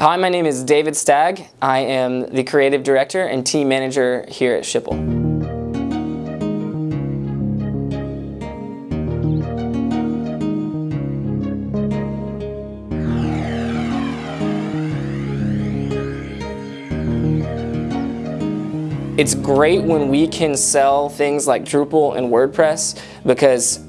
Hi, my name is David Stagg. I am the creative director and team manager here at Schipul. It's great when we can sell things like Drupal and WordPress because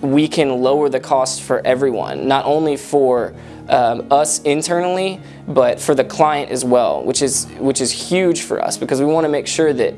we can lower the cost for everyone, not only for um, us internally, but for the client as well, which is, which is huge for us because we want to make sure that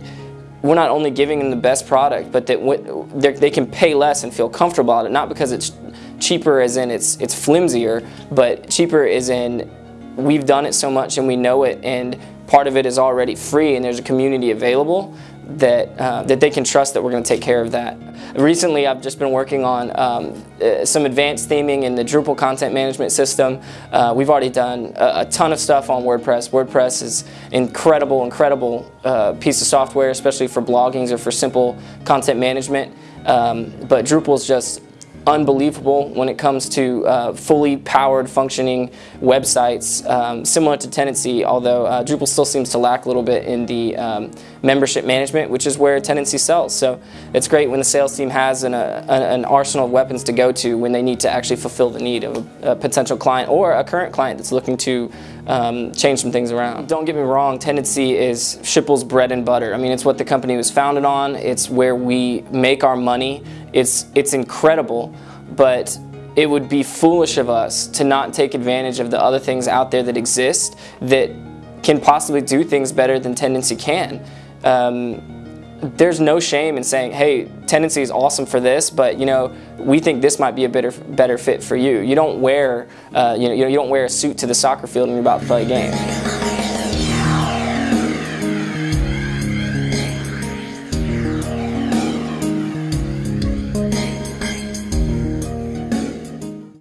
we're not only giving them the best product, but that they can pay less and feel comfortable about it, not because it's cheaper as in it's, it's flimsier, but cheaper as in we've done it so much and we know it and part of it is already free and there's a community available that, uh, that they can trust that we're going to take care of that. Recently I've just been working on um, uh, some advanced theming in the Drupal content management system. Uh, we've already done a, a, ton of stuff on WordPress. WordPress is incredible, incredible uh, piece of software, especially for bloggings or for simple content management. Um, but Drupal is just unbelievable when it comes to uh, fully powered functioning websites um, similar to Tendenci although uh, Drupal still seems to lack a little bit in the um, membership management which is where Tendenci sells. So it's great when the sales team has an, uh, an, arsenal of weapons to go to when they need to actually fulfill the need of a, a potential client or a current client that's looking to um, change some things around. Don't get me wrong, Tendenci is Schipul's bread and butter. I mean, it's what the company was founded on. It's where we make our money. It's, it's incredible, but it would be foolish of us to not take advantage of the other things out there that exist that can possibly do things better than Tendenci can. Um, there's no shame in saying, hey, Tendenci is awesome for this, but you know, we think this might be a better better fit for you. You don't wear, uh, you know, you don't wear a suit to the soccer field when you're about to play a game.